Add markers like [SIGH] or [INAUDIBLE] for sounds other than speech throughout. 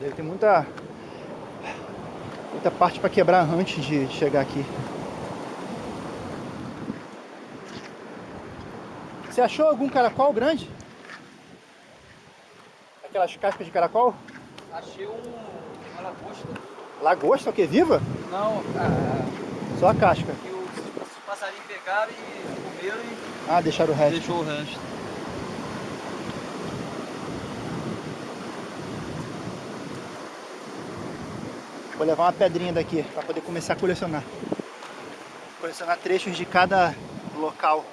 Deve ter muita, muita parte para quebrar antes de chegar aqui. Você achou algum caracol grande? Aquelas cascas de caracol? Achei um, uma lagosta. Lagosta, o que? Viva? Não, a, Só a casca. que os, os passarinhos pegaram e comeram e Ah, deixaram o resto. deixou o resto. Vou levar uma pedrinha daqui para poder começar a colecionar. Colecionar trechos de cada local.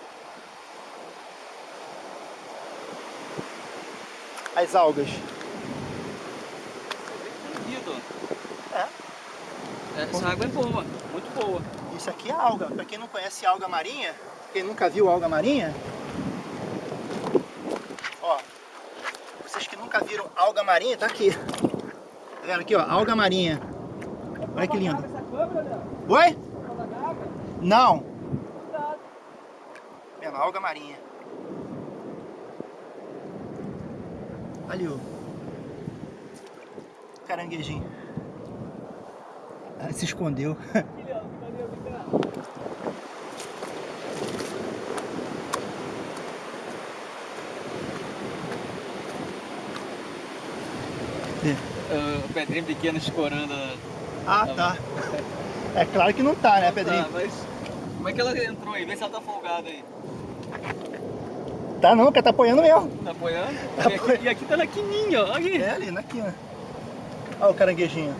As algas. Lindo. É. Essa água é boa, muito boa. Isso aqui é alga. Para quem não conhece alga marinha, quem nunca viu alga marinha, ó, vocês que nunca viram alga marinha, tá aqui. Tá vendo aqui, ó, alga marinha. Olha que lindo. Oi? Não. Alga marinha. Ali o caranguejinho. Ah, se escondeu. Ah, [LAUGHS] o pedrinho pequeno escorando. Ah, tá. É claro que não tá, né, Pedrinho? Tá, mas como é que ela entrou aí? Vê se ela tá folgada aí. Tá não, cara, tá apoiando mesmo. Tá apoiando? Tá e, aqui, apoiando. e aqui tá na quininha, ó. Aqui. É ali, na quina. Olha o caranguejinho.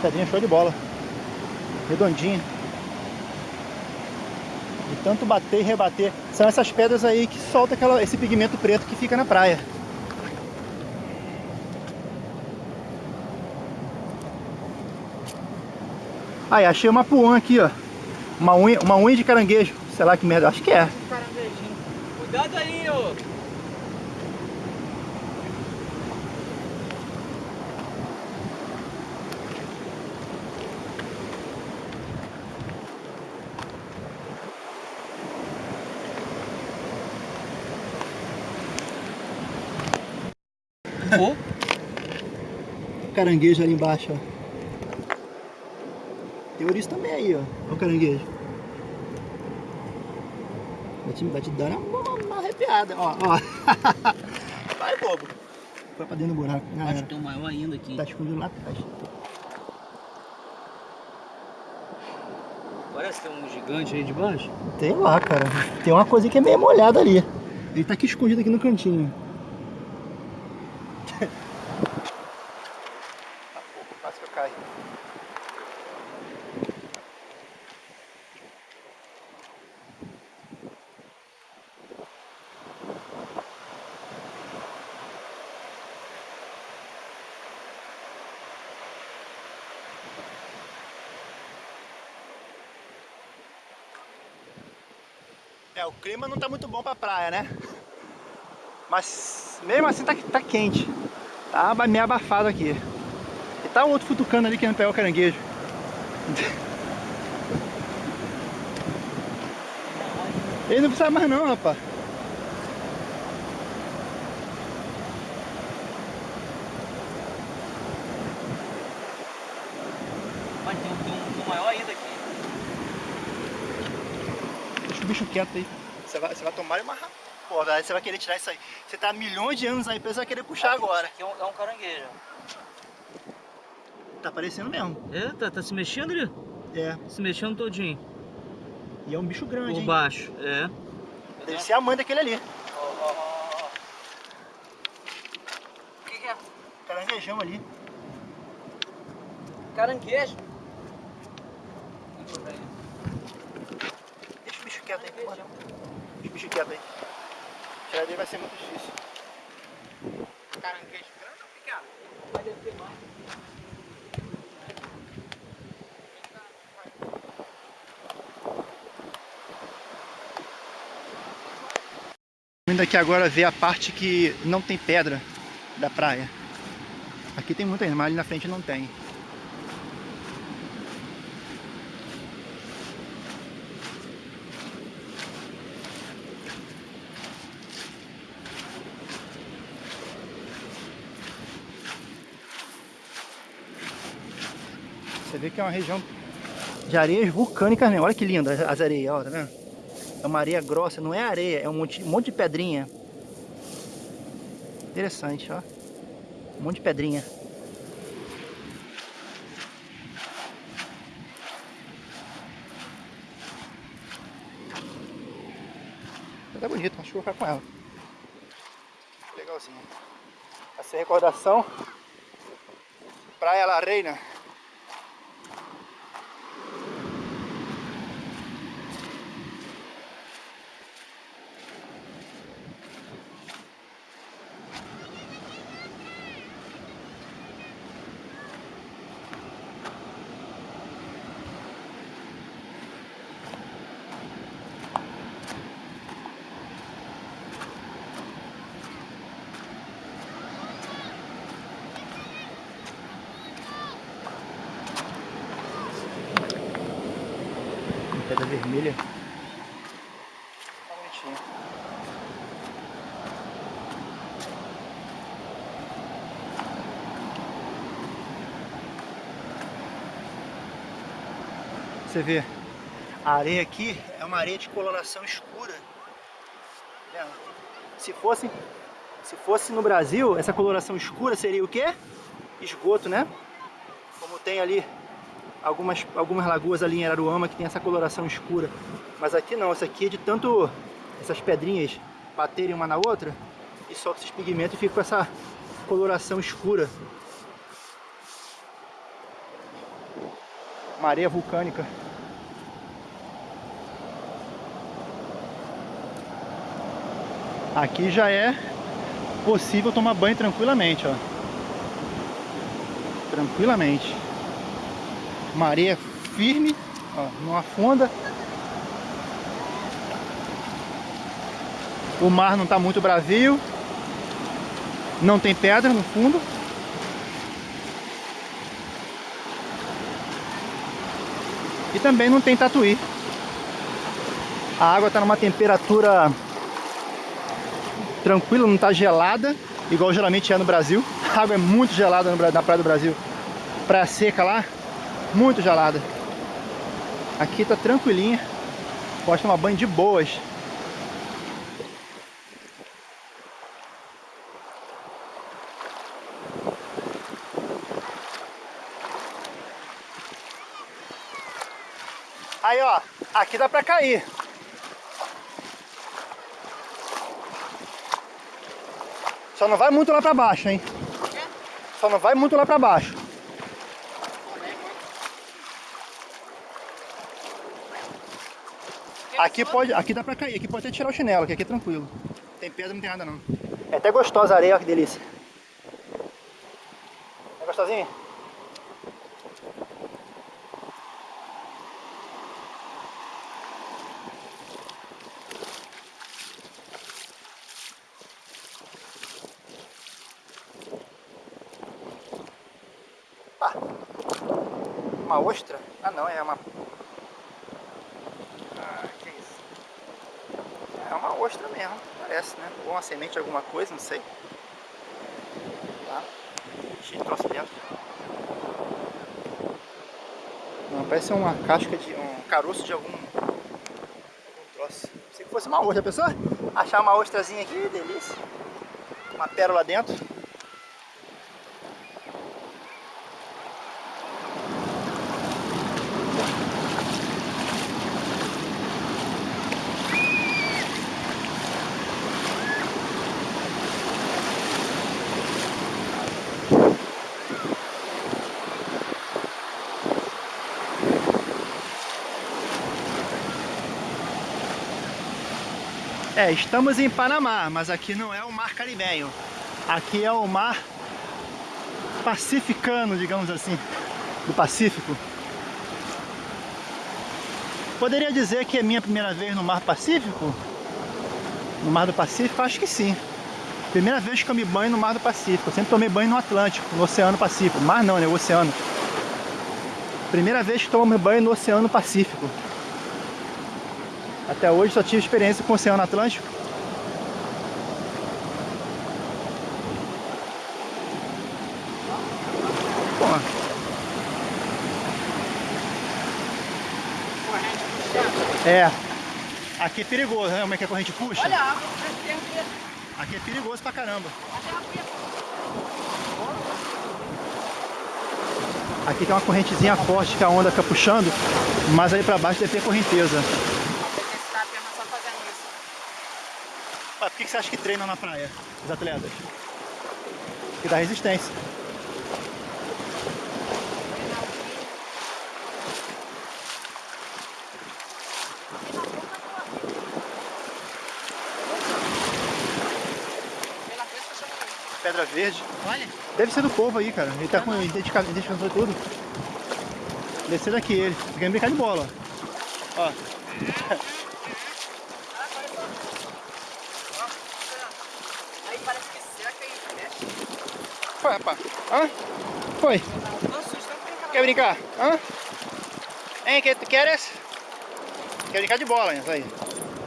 Pedrinha show de bola. Redondinha. De tanto bater e rebater. São essas pedras aí que soltam aquela, esse pigmento preto que fica na praia. Aí, achei uma puã aqui, ó. Uma unha, uma unha de caranguejo. Sei lá que merda, acho que é. Cuidado aí, ô. Caranguejo ali embaixo, ó. Tem ouriço também aí, ó. Olha o caranguejo. Vai te, vai te dar uma, uma, arrepiada, ó, ó. [LAUGHS] Vai, bobo. Foi pra dentro do buraco. Já acho que tem um maior ainda aqui. Tá escondido lá atrás. Parece que tem um gigante aí de baixo. Tem lá, cara. Tem uma coisa que é meio molhada ali. Ele tá aqui escondido aqui no cantinho. É, o clima não tá muito bom pra praia, né? Mas mesmo assim tá, tá quente. Tá meio abafado aqui. E tá o outro futucando ali querendo pegar o caranguejo. Ele não precisa mais não, rapaz. Mas tem um, um maior ainda aqui. Deixa o bicho quieto aí. Você vai, você vai tomar uma ra- Pô, velho, você vai querer tirar isso aí. Você tá há milhões de anos aí, você vai querer puxar agora. Aqui é um, é um caranguejo. Tá aparecendo mesmo. É, tá, tá se mexendo ali? É. Se mexendo todinho. E é um bicho grande, Por hein? baixo, é. Deve ser a mãe daquele ali. Ó, ó, ó, ó. O que, que é? Caranguejão ali. Caranguejo. Deixa o bicho quieto aí, por favor. Deixa o bicho quieto aí. Tirar dele vai ser muito difícil. Caranguejo grande ou pequeno? Vai deve ter mais. Vindo aqui agora ver a parte que não tem pedra da praia. Aqui tem muita, mas ali na frente não tem. Vê que é uma região de areias vulcânicas mesmo. Olha que linda as areias, ó, tá vendo? É uma areia grossa, não é areia, é um monte, um monte de pedrinha. Interessante, ó. Um monte de pedrinha. Tá bonito, acho que vou ficar com ela. Legalzinho. Essa é recordação. Praia La Reina. Pedra vermelha. Você vê, a areia aqui é uma areia de coloração escura. Tá se fosse, se fosse no Brasil, essa coloração escura seria o quê? Esgoto, né? Como tem ali algumas, algumas lagoas ali em Araruama que tem essa coloração escura. Mas aqui não, essa aqui é de tanto essas pedrinhas baterem uma na outra e solta esses pigmentos e fica com essa coloração escura. Areia vulcânica. Aqui já é possível tomar banho tranquilamente, ó. Tranquilamente. Areia firme, ó, não afunda. O mar não está muito bravio. Não tem pedra no fundo. E também não tem tatuí. A água está numa temperatura tranquila, não está gelada, igual geralmente é no Brasil. [LAUGHS] A água é muito gelada na Praia do Brasil. Praia seca lá, muito gelada. Aqui tá tranquilinha. Pode tomar banho de boas. Aí, ó, aqui dá pra cair. Só não vai muito lá pra baixo, hein? Só não vai muito lá pra baixo. Aqui pode, aqui dá pra cair, aqui pode até tirar o chinelo, que aqui é tranquilo. Tem pedra, não tem nada não. É até gostosa a areia, ó, que delícia. É gostosinho? Ah, uma ostra? Ah não, é uma ostra mesmo, parece, né? Ou uma semente alguma coisa, não sei. Tá? Cheio de troço dentro. Não, parece uma casca de... um caroço de algum... algum troço. Se fosse uma ostra, pessoa achar uma ostrazinha aqui, delícia. Uma pérola dentro. É, estamos em Panamá, mas aqui não é o mar caribenho. Aqui é o mar pacificano, digamos assim, do Pacífico. Poderia dizer que é minha primeira vez no mar Pacífico? No mar do Pacífico? Acho que sim. Primeira vez que eu me banho no mar do Pacífico. Eu sempre tomei banho no Atlântico, no Oceano Pacífico. Mar não, né? O oceano. Primeira vez que tomo banho no Oceano Pacífico. Até hoje só tive experiência com o Oceano Atlântico. É. Aqui é perigoso, né? Como é que a corrente puxa? Olha a água, tem aqui. É perigoso pra caramba. Aqui tem uma correntezinha forte que a onda fica puxando, mas ali pra baixo deve ter correnteza. Esse tá apenas só fazendo isso. Ah, por que você acha que treinam na praia, os atletas? Que dá resistência. Pedra verde. Olha. Deve ser do povo aí, cara. Ele tá com identifica- identificação e tudo. Deve ser daqui ele. Tá querendo brincar de bola. Ó. [LAUGHS] Ó. Aí parece que seca e mexe. Foi, rapaz. Hã? Foi. Quer brincar? Hã? Hein, que tu queres? Quer brincar de bola, hein? Aí.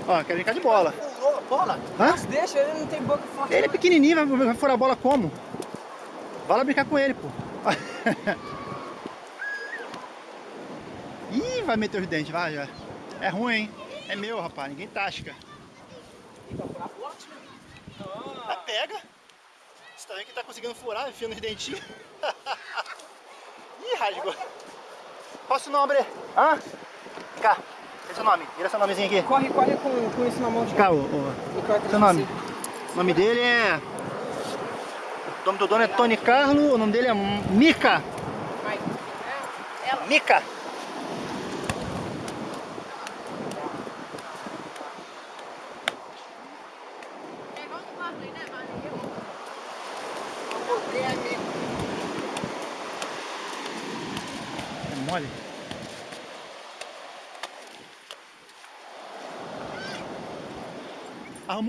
Ó, quer brincar de bola. Pulou a bola? Hã? Nossa, deixa, ele não tem boca forte. Ele é pequenininho, vai, vai furar a bola como? Vai lá brincar com ele, pô. [LAUGHS] Ih, vai meter os dentes, vai já. É ruim, hein? É meu, rapaz. Ninguém tasca. Ah, pega. Você tá vendo que tá conseguindo furar, enfiando os dentinhos. [LAUGHS] Ih, rasgou. Qual o seu nome? Hã? Vem cá. Qual é o seu nome? Vira seu nomezinho aqui. Corre, corre com, com isso na mão de Cá, ô, ô. Seu nome? O nome dele é... O nome do dono é Tony Carlo, o nome dele é Mica. Mica. É mole?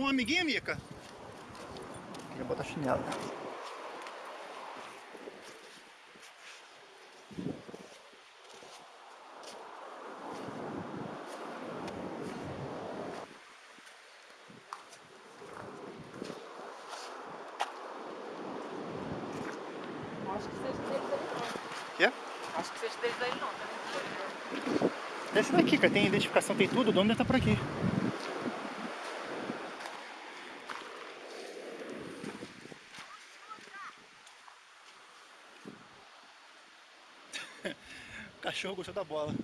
Arrumou um amiguinho, Mica? Queria botar chinelo. Acho que seja deles aí não. Quê? Acho que seja deles aí não, tá vendo? Esse daqui, cara, tem identificação, tem tudo, o dono deve estar por aqui. O cachorro gostou da bola.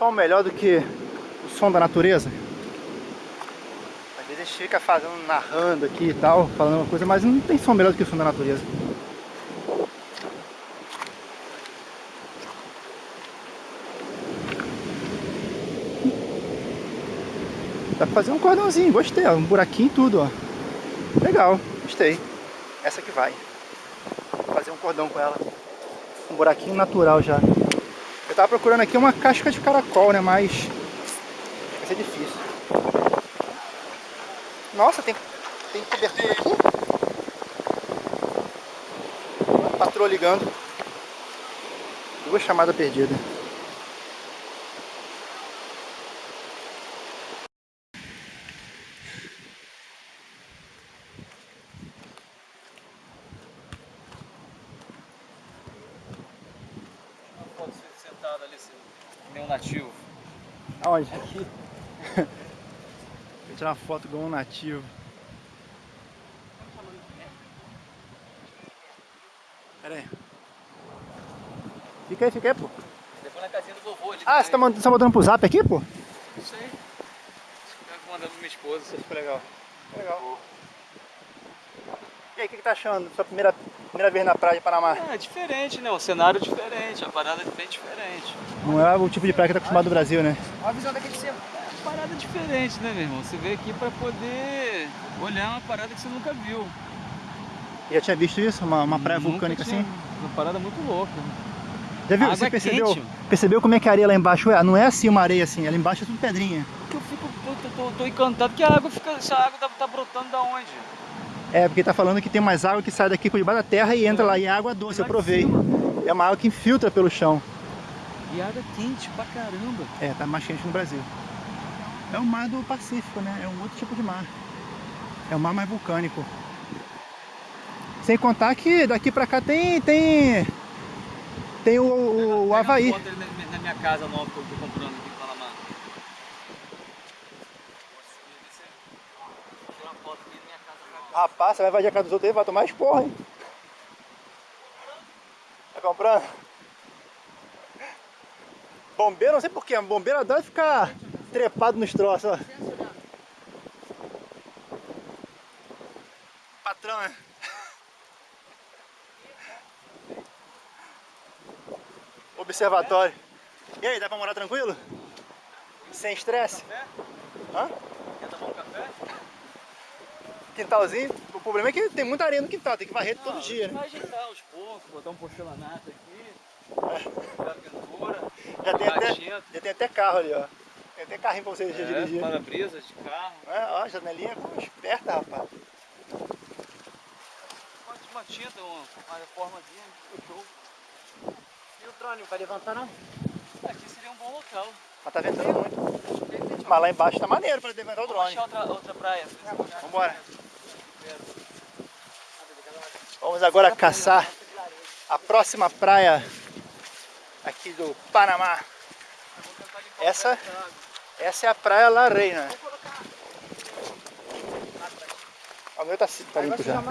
Som melhor do que o som da natureza? Às vezes a gente fica fazendo, narrando aqui e tal, falando uma coisa, mas não tem som melhor do que o som da natureza. Dá pra fazer um cordãozinho, gostei, ó, um buraquinho e tudo, ó. Legal, gostei. Essa que vai. Vou fazer um cordão com ela. Um buraquinho natural já. Tava procurando aqui uma casca de caracol, né? Mas vai ser difícil. Nossa, tem, tem cobertura aqui. Patroa ligando. Duas chamadas perdidas. Uma foto sentado ali, assim, que nem um nativo. Aonde? Aqui. Vou tirar uma foto com um nativo. Pera aí. Fica aí, fica aí, pô. Depois na casinha do vovô ali. de Ah, você tá, mand- você tá mandando pro zap aqui, pô? Não sei. Eu mandando pra minha esposa. Que legal. Que legal. E aí, o que, que tá achando? Sua primeira, primeira vez na praia de Panamá? É diferente, né? O cenário é diferente, a parada é bem diferente. Não é o tipo de praia que tá acostumado no Brasil, né? Olha a visão daqui de cima. É uma parada diferente, né, meu irmão? Você veio aqui pra poder olhar uma parada que você nunca viu. Já tinha visto isso? Uma, uma praia Nunca vulcânica tinha- assim? Uma parada muito louca. Já viu? Você percebeu? quente. Percebeu como é que a areia lá embaixo é? Não é assim uma areia assim, ela embaixo é tudo pedrinha. Que eu fico, tô, tô- tô encantado que a água fica. Essa água tá, tá brotando da onde? É, porque tá falando que tem mais água que sai daqui por debaixo da terra e entra lá e é água doce, eu provei. É uma água que infiltra pelo chão. E água quente pra caramba. É, tá mais quente no Brasil. É o mar do Pacífico, né? É um outro tipo de mar. É um mar mais vulcânico. Sem contar que daqui pra cá tem tem tem o, o, o Havaí. na, minha casa nova que eu tô comprando aqui em. Rapaz, você vai invadir a casa dos outros aí, vai tomar esporra, hein? Tá comprando? Bombeiro, não sei porquê, bombeiro adora ficar trepado nos troços, ó. Patrão, né? Observatório. E aí, dá pra morar tranquilo? Sem estresse? Hã? Quer tomar um café? Quintalzinho. O problema é que tem muita areia no quintal, tem que varrer todo Não, dia, né? Vai ajeitar aos poucos, botar um porcelanato aqui. Botar pintura. Já tem, até, gatinho. já tem até carro ali, ó. Tem até carrinho pra você É, dirigir. para-brisa de carro. É, ó, janelinha como esperta, rapaz. Uma, tinta, uma, uma reformazinha. Show. E o drone, vai levantar não? Aqui seria um bom local. Mas tá ventando muito. Mas lá embaixo tá maneiro pra levantar o Vamos drone. achar outra, outra praia. Vambora. Vamos agora caçar a próxima praia aqui do Panamá. Essa, essa é a praia La Reina. O meu tá, tá limpo já.